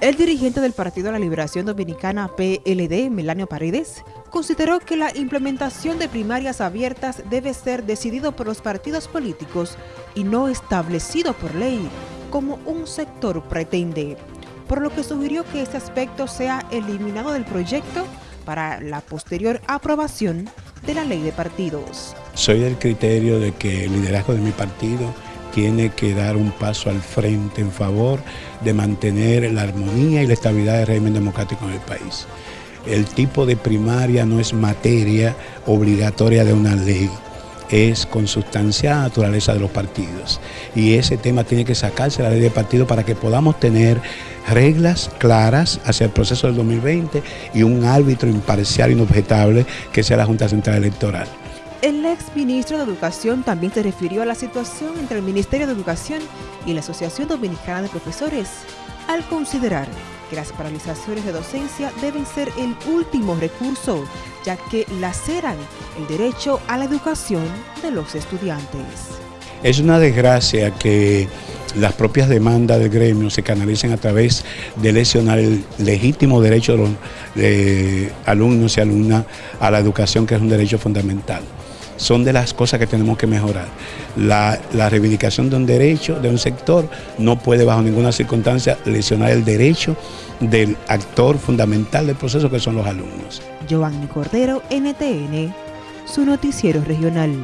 El dirigente del Partido de la Liberación Dominicana PLD, Melanio Paredes, consideró que la implementación de primarias abiertas debe ser decidido por los partidos políticos y no establecido por ley, como un sector pretende, por lo que sugirió que este aspecto sea eliminado del proyecto para la posterior aprobación de la ley de partidos. Soy del criterio de que el liderazgo de mi partido tiene que dar un paso al frente en favor de mantener la armonía y la estabilidad del régimen democrático en el país. El tipo de primaria no es materia obligatoria de una ley, es consustanciada naturaleza de los partidos. Y ese tema tiene que sacarse la ley de partido para que podamos tener reglas claras hacia el proceso del 2020 y un árbitro imparcial inobjetable que sea la Junta Central Electoral. El ex ministro de Educación también se refirió a la situación entre el Ministerio de Educación y la Asociación Dominicana de Profesores, al considerar que las paralizaciones de docencia deben ser el último recurso, ya que laceran el derecho a la educación de los estudiantes. Es una desgracia que las propias demandas del gremio se canalicen a través de lesionar el legítimo derecho de alumnos y alumnas a la educación, que es un derecho fundamental son de las cosas que tenemos que mejorar. La, reivindicación de un derecho, de un sector, no puede bajo ninguna circunstancia lesionar el derecho del actor fundamental del proceso que son los alumnos. Giovanni Cordero, NTN, su noticiero regional.